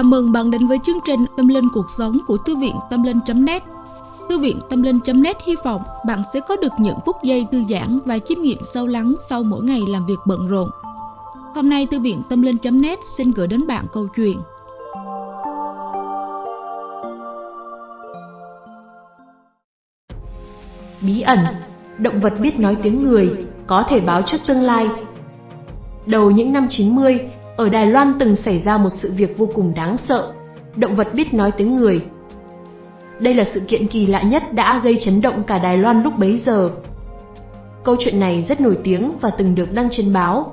Chào mừng bạn đến với chương trình Tâm Linh Cuộc Sống của Thư viện Tâm Linh.net Thư viện Tâm Linh.net hy vọng bạn sẽ có được những phút giây thư giãn và chiêm nghiệm sâu lắng sau mỗi ngày làm việc bận rộn. Hôm nay Thư viện Tâm Linh.net xin gửi đến bạn câu chuyện Bí ẩn, động vật biết nói tiếng người, có thể báo trước tương lai. Đầu những năm 90, ở Đài Loan từng xảy ra một sự việc vô cùng đáng sợ, động vật biết nói tiếng người. Đây là sự kiện kỳ lạ nhất đã gây chấn động cả Đài Loan lúc bấy giờ. Câu chuyện này rất nổi tiếng và từng được đăng trên báo,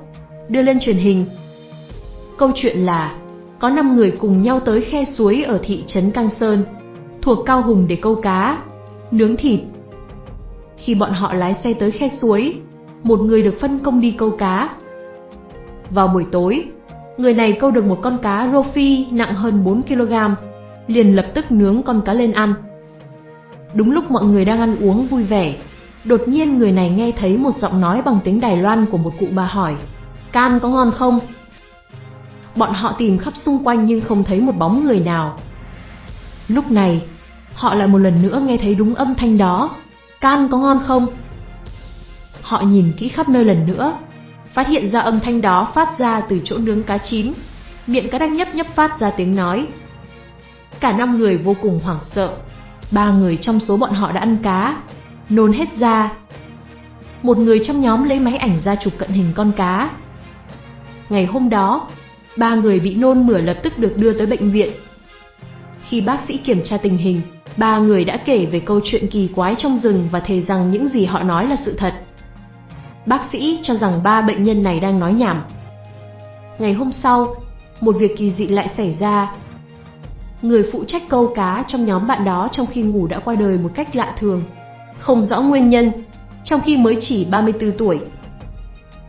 đưa lên truyền hình. Câu chuyện là có 5 người cùng nhau tới khe suối ở thị trấn Cang Sơn, thuộc Cao Hùng để câu cá, nướng thịt. Khi bọn họ lái xe tới khe suối, một người được phân công đi câu cá. Vào buổi tối, Người này câu được một con cá rô phi nặng hơn 4kg, liền lập tức nướng con cá lên ăn. Đúng lúc mọi người đang ăn uống vui vẻ, đột nhiên người này nghe thấy một giọng nói bằng tiếng Đài Loan của một cụ bà hỏi, can có ngon không? Bọn họ tìm khắp xung quanh nhưng không thấy một bóng người nào. Lúc này, họ lại một lần nữa nghe thấy đúng âm thanh đó, can có ngon không? Họ nhìn kỹ khắp nơi lần nữa, phát hiện ra âm thanh đó phát ra từ chỗ nướng cá chín, miệng cá đang nhấp nhấp phát ra tiếng nói. Cả năm người vô cùng hoảng sợ, ba người trong số bọn họ đã ăn cá, nôn hết ra. Một người trong nhóm lấy máy ảnh ra chụp cận hình con cá. Ngày hôm đó, ba người bị nôn mửa lập tức được đưa tới bệnh viện. Khi bác sĩ kiểm tra tình hình, ba người đã kể về câu chuyện kỳ quái trong rừng và thề rằng những gì họ nói là sự thật. Bác sĩ cho rằng ba bệnh nhân này đang nói nhảm. Ngày hôm sau, một việc kỳ dị lại xảy ra. Người phụ trách câu cá trong nhóm bạn đó trong khi ngủ đã qua đời một cách lạ thường, không rõ nguyên nhân, trong khi mới chỉ 34 tuổi.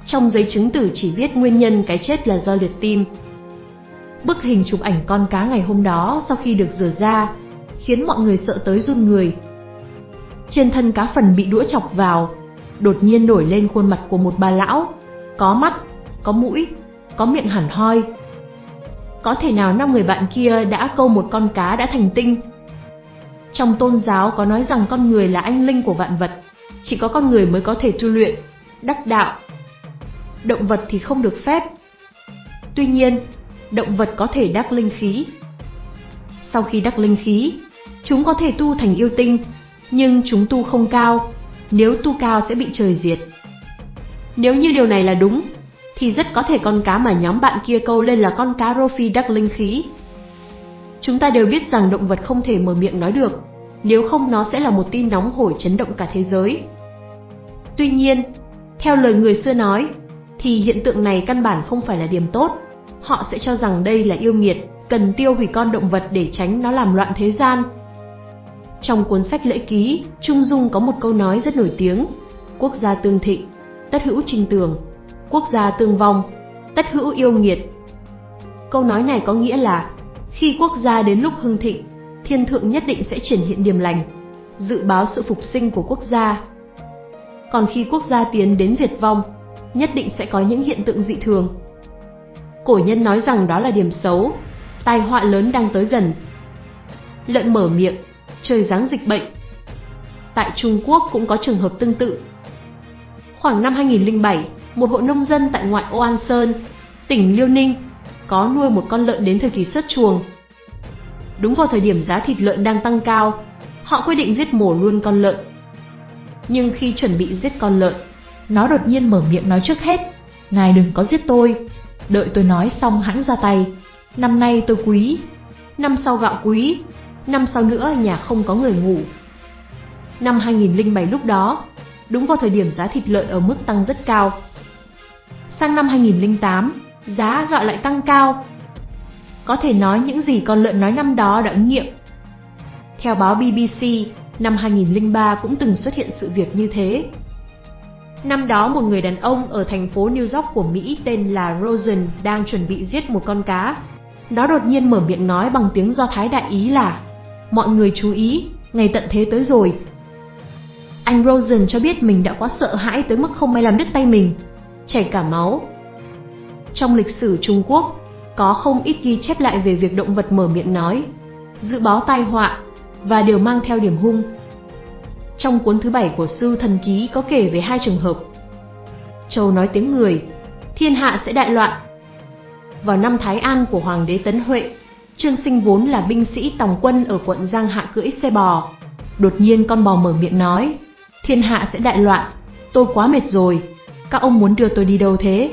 Trong giấy chứng tử chỉ viết nguyên nhân cái chết là do liệt tim. Bức hình chụp ảnh con cá ngày hôm đó sau khi được rửa ra, khiến mọi người sợ tới run người. Trên thân cá phần bị đũa chọc vào, đột nhiên nổi lên khuôn mặt của một bà lão, có mắt, có mũi, có miệng hẳn hoi. Có thể nào năm người bạn kia đã câu một con cá đã thành tinh? Trong tôn giáo có nói rằng con người là anh linh của vạn vật, chỉ có con người mới có thể tu luyện, đắc đạo. Động vật thì không được phép. Tuy nhiên, động vật có thể đắc linh khí. Sau khi đắc linh khí, chúng có thể tu thành yêu tinh, nhưng chúng tu không cao, nếu tu cao sẽ bị trời diệt. Nếu như điều này là đúng, thì rất có thể con cá mà nhóm bạn kia câu lên là con cá rô phi đắc linh khí. Chúng ta đều biết rằng động vật không thể mở miệng nói được, nếu không nó sẽ là một tin nóng hổi chấn động cả thế giới. Tuy nhiên, theo lời người xưa nói, thì hiện tượng này căn bản không phải là điểm tốt. Họ sẽ cho rằng đây là yêu nghiệt, cần tiêu hủy con động vật để tránh nó làm loạn thế gian, trong cuốn sách lễ ký, Trung Dung có một câu nói rất nổi tiếng, quốc gia tương thịnh, tất hữu trình tường, quốc gia tương vong, tất hữu yêu nghiệt. Câu nói này có nghĩa là, khi quốc gia đến lúc hưng thịnh, thiên thượng nhất định sẽ triển hiện điềm lành, dự báo sự phục sinh của quốc gia. Còn khi quốc gia tiến đến diệt vong, nhất định sẽ có những hiện tượng dị thường. Cổ nhân nói rằng đó là điểm xấu, tai họa lớn đang tới gần. Lợn mở miệng, trời giáng dịch bệnh. Tại Trung Quốc cũng có trường hợp tương tự. Khoảng năm 2007, một hộ nông dân tại ngoại ô An Sơn, tỉnh Liêu Ninh, có nuôi một con lợn đến thời kỳ xuất chuồng. Đúng vào thời điểm giá thịt lợn đang tăng cao, họ quyết định giết mổ luôn con lợn. Nhưng khi chuẩn bị giết con lợn, nó đột nhiên mở miệng nói trước hết, Ngài đừng có giết tôi, đợi tôi nói xong hãng ra tay, năm nay tôi quý, năm sau gạo quý, năm sau nữa nhà không có người ngủ. Năm 2007 lúc đó, đúng vào thời điểm giá thịt lợn ở mức tăng rất cao. Sang năm 2008, giá gạo lại tăng cao. Có thể nói những gì con lợn nói năm đó đã ứng nghiệm. Theo báo BBC, năm 2003 cũng từng xuất hiện sự việc như thế. Năm đó một người đàn ông ở thành phố New York của Mỹ tên là Rosen đang chuẩn bị giết một con cá. Nó đột nhiên mở miệng nói bằng tiếng Do Thái đại ý là Mọi người chú ý, ngày tận thế tới rồi. Anh Rosen cho biết mình đã quá sợ hãi tới mức không may làm đứt tay mình, chảy cả máu. Trong lịch sử Trung Quốc, có không ít ghi chép lại về việc động vật mở miệng nói, dự báo tai họa và đều mang theo điểm hung. Trong cuốn thứ bảy của Sư Thần Ký có kể về hai trường hợp. Châu nói tiếng người, thiên hạ sẽ đại loạn. Vào năm Thái An của Hoàng đế Tấn Huệ, Trương Sinh vốn là binh sĩ tòng quân ở quận Giang Hạ cưỡi xe bò. Đột nhiên con bò mở miệng nói, thiên hạ sẽ đại loạn, tôi quá mệt rồi, các ông muốn đưa tôi đi đâu thế?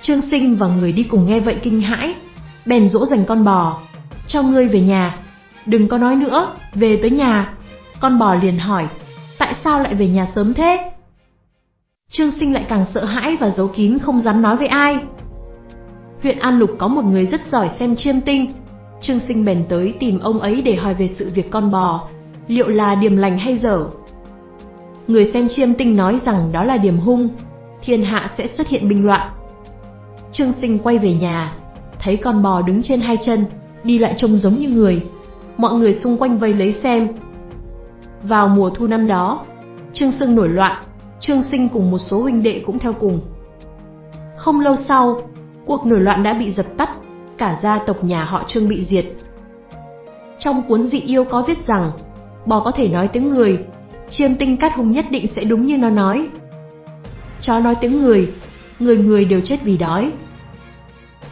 Trương Sinh và người đi cùng nghe vậy kinh hãi, bèn dỗ dành con bò, cho ngươi về nhà, đừng có nói nữa, về tới nhà. Con bò liền hỏi, tại sao lại về nhà sớm thế? Trương Sinh lại càng sợ hãi và giấu kín không dám nói với ai. Huyện An Lục có một người rất giỏi xem chiêm tinh, Trương Sinh bèn tới tìm ông ấy để hỏi về sự việc con bò, liệu là điểm lành hay dở. Người xem chiêm tinh nói rằng đó là điểm hung, thiên hạ sẽ xuất hiện binh loạn. Trương Sinh quay về nhà, thấy con bò đứng trên hai chân, đi lại trông giống như người. Mọi người xung quanh vây lấy xem. Vào mùa thu năm đó, Trương Sưng nổi loạn, Trương Sinh cùng một số huynh đệ cũng theo cùng. Không lâu sau, cuộc nổi loạn đã bị dập tắt, cả gia tộc nhà họ Trương bị diệt. Trong cuốn dị yêu có viết rằng, bò có thể nói tiếng người, chiêm tinh cát hùng nhất định sẽ đúng như nó nói. Chó nói tiếng người, người người đều chết vì đói.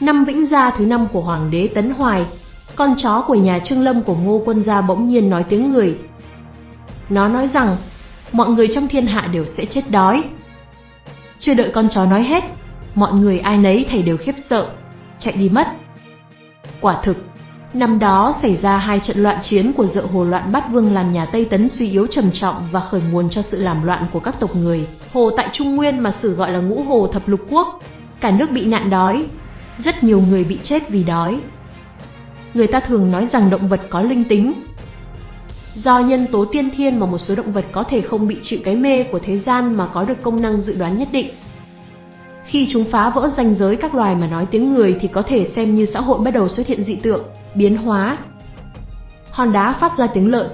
Năm Vĩnh Gia thứ năm của Hoàng đế Tấn Hoài, con chó của nhà Trương Lâm của Ngô Quân Gia bỗng nhiên nói tiếng người. Nó nói rằng, mọi người trong thiên hạ đều sẽ chết đói. Chưa đợi con chó nói hết, mọi người ai nấy thầy đều khiếp sợ, chạy đi mất. Quả thực, năm đó xảy ra hai trận loạn chiến của dợ hồ loạn bát vương làm nhà Tây Tấn suy yếu trầm trọng và khởi nguồn cho sự làm loạn của các tộc người. Hồ tại Trung Nguyên mà sử gọi là ngũ hồ thập lục quốc, cả nước bị nạn đói, rất nhiều người bị chết vì đói. Người ta thường nói rằng động vật có linh tính. Do nhân tố tiên thiên mà một số động vật có thể không bị chịu cái mê của thế gian mà có được công năng dự đoán nhất định. Khi chúng phá vỡ ranh giới các loài mà nói tiếng người thì có thể xem như xã hội bắt đầu xuất hiện dị tượng, biến hóa. Hòn đá phát ra tiếng lợn.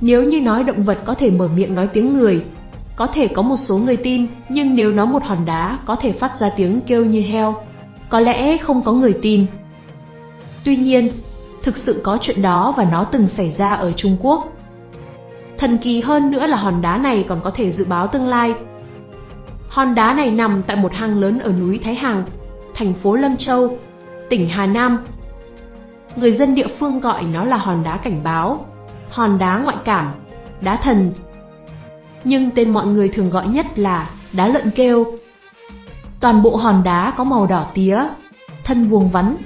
Nếu như nói động vật có thể mở miệng nói tiếng người, có thể có một số người tin, nhưng nếu nói một hòn đá có thể phát ra tiếng kêu như heo, có lẽ không có người tin. Tuy nhiên, thực sự có chuyện đó và nó từng xảy ra ở Trung Quốc. Thần kỳ hơn nữa là hòn đá này còn có thể dự báo tương lai. Hòn đá này nằm tại một hang lớn ở núi Thái Hằng, thành phố Lâm Châu, tỉnh Hà Nam. Người dân địa phương gọi nó là hòn đá cảnh báo, hòn đá ngoại cảm, đá thần. Nhưng tên mọi người thường gọi nhất là đá lợn kêu. Toàn bộ hòn đá có màu đỏ tía, thân vuông vắn,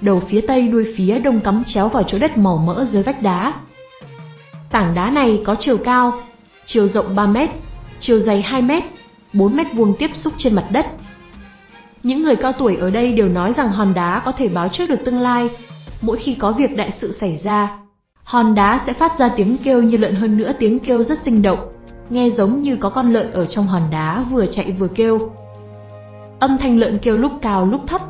đầu phía tây đuôi phía đông cắm chéo vào chỗ đất màu mỡ dưới vách đá. Tảng đá này có chiều cao, chiều rộng 3 mét, chiều dày 2 mét, 4 mét vuông tiếp xúc trên mặt đất. Những người cao tuổi ở đây đều nói rằng hòn đá có thể báo trước được tương lai. Mỗi khi có việc đại sự xảy ra, hòn đá sẽ phát ra tiếng kêu như lợn hơn nữa tiếng kêu rất sinh động, nghe giống như có con lợn ở trong hòn đá vừa chạy vừa kêu. Âm thanh lợn kêu lúc cao lúc thấp,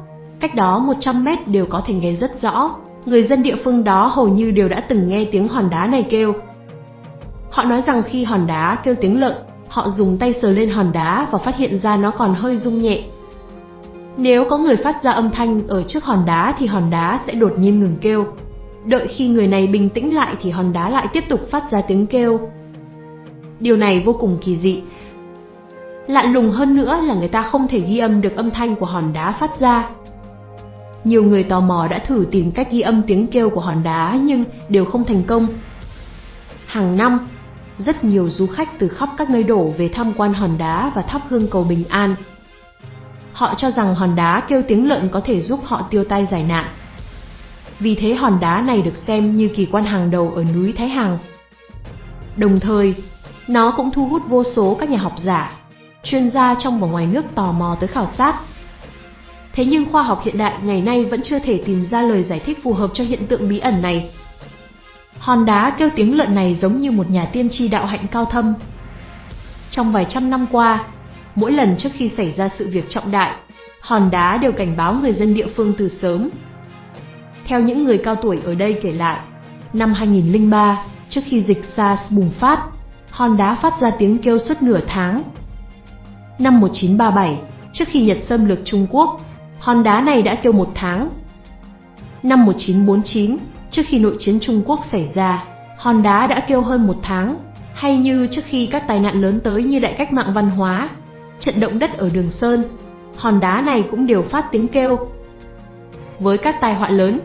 cách đó 100 mét đều có thể nghe rất rõ. Người dân địa phương đó hầu như đều đã từng nghe tiếng hòn đá này kêu. Họ nói rằng khi hòn đá kêu tiếng lợn, họ dùng tay sờ lên hòn đá và phát hiện ra nó còn hơi rung nhẹ. Nếu có người phát ra âm thanh ở trước hòn đá thì hòn đá sẽ đột nhiên ngừng kêu. Đợi khi người này bình tĩnh lại thì hòn đá lại tiếp tục phát ra tiếng kêu. Điều này vô cùng kỳ dị. Lạ lùng hơn nữa là người ta không thể ghi âm được âm thanh của hòn đá phát ra. Nhiều người tò mò đã thử tìm cách ghi âm tiếng kêu của hòn đá nhưng đều không thành công. Hàng năm, rất nhiều du khách từ khắp các nơi đổ về tham quan hòn đá và thắp hương cầu bình an. Họ cho rằng hòn đá kêu tiếng lợn có thể giúp họ tiêu tai giải nạn. Vì thế hòn đá này được xem như kỳ quan hàng đầu ở núi Thái Hằng. Đồng thời, nó cũng thu hút vô số các nhà học giả, chuyên gia trong và ngoài nước tò mò tới khảo sát. Thế nhưng khoa học hiện đại ngày nay vẫn chưa thể tìm ra lời giải thích phù hợp cho hiện tượng bí ẩn này. Hòn đá kêu tiếng lợn này giống như một nhà tiên tri đạo hạnh cao thâm. Trong vài trăm năm qua, mỗi lần trước khi xảy ra sự việc trọng đại, hòn đá đều cảnh báo người dân địa phương từ sớm. Theo những người cao tuổi ở đây kể lại, năm 2003, trước khi dịch SARS bùng phát, hòn đá phát ra tiếng kêu suốt nửa tháng. Năm 1937, trước khi Nhật xâm lược Trung Quốc, hòn đá này đã kêu một tháng, Năm 1949, trước khi nội chiến Trung Quốc xảy ra, hòn đá đã kêu hơn một tháng, hay như trước khi các tai nạn lớn tới như đại cách mạng văn hóa, trận động đất ở Đường Sơn, hòn đá này cũng đều phát tiếng kêu. Với các tai họa lớn,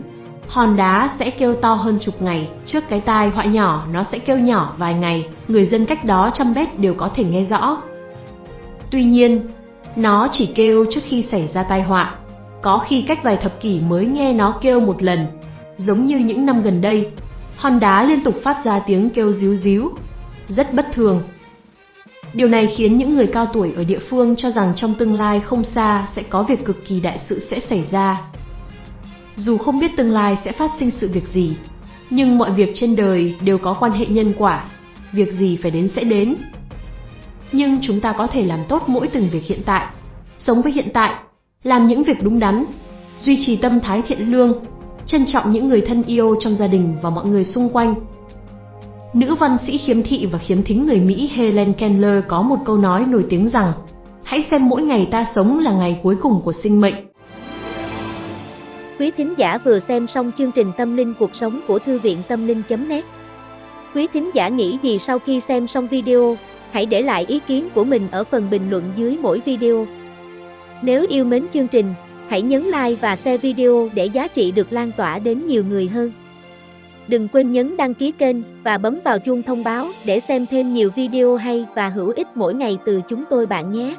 hòn đá sẽ kêu to hơn chục ngày, trước cái tai họa nhỏ nó sẽ kêu nhỏ vài ngày, người dân cách đó trăm mét đều có thể nghe rõ. Tuy nhiên, nó chỉ kêu trước khi xảy ra tai họa, có khi cách vài thập kỷ mới nghe nó kêu một lần, giống như những năm gần đây, hòn đá liên tục phát ra tiếng kêu ríu ríu, rất bất thường. Điều này khiến những người cao tuổi ở địa phương cho rằng trong tương lai không xa sẽ có việc cực kỳ đại sự sẽ xảy ra. Dù không biết tương lai sẽ phát sinh sự việc gì, nhưng mọi việc trên đời đều có quan hệ nhân quả, việc gì phải đến sẽ đến. Nhưng chúng ta có thể làm tốt mỗi từng việc hiện tại, sống với hiện tại, làm những việc đúng đắn, duy trì tâm thái thiện lương, trân trọng những người thân yêu trong gia đình và mọi người xung quanh. Nữ văn sĩ khiếm thị và khiếm thính người Mỹ Helen Keller có một câu nói nổi tiếng rằng Hãy xem mỗi ngày ta sống là ngày cuối cùng của sinh mệnh. Quý thính giả vừa xem xong chương trình Tâm linh cuộc sống của Thư viện Tâm linh.net Quý thính giả nghĩ gì sau khi xem xong video, hãy để lại ý kiến của mình ở phần bình luận dưới mỗi video. Nếu yêu mến chương trình, hãy nhấn like và share video để giá trị được lan tỏa đến nhiều người hơn. Đừng quên nhấn đăng ký kênh và bấm vào chuông thông báo để xem thêm nhiều video hay và hữu ích mỗi ngày từ chúng tôi bạn nhé.